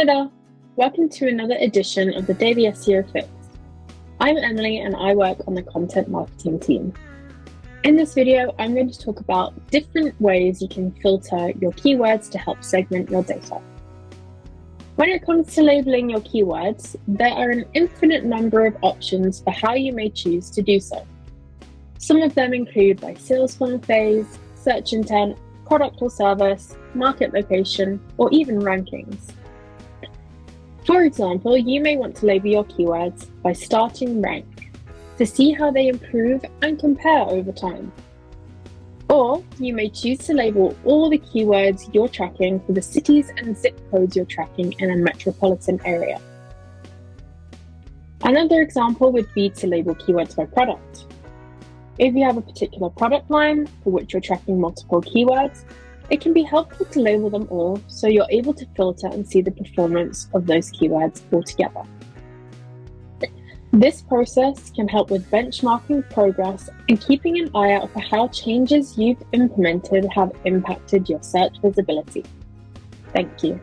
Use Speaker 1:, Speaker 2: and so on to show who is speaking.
Speaker 1: Hi there, welcome to another edition of the Daily SEO Fix. I'm Emily and I work on the content marketing team. In this video, I'm going to talk about different ways you can filter your keywords to help segment your data. When it comes to labeling your keywords, there are an infinite number of options for how you may choose to do so. Some of them include by sales funnel phase, search intent, product or service, market location, or even rankings. For example, you may want to label your keywords by starting rank to see how they improve and compare over time. Or you may choose to label all the keywords you're tracking for the cities and zip codes you're tracking in a metropolitan area. Another example would be to label keywords by product. If you have a particular product line for which you're tracking multiple keywords, it can be helpful to label them all so you're able to filter and see the performance of those keywords altogether. This process can help with benchmarking progress and keeping an eye out for how changes you've implemented have impacted your search visibility. Thank you.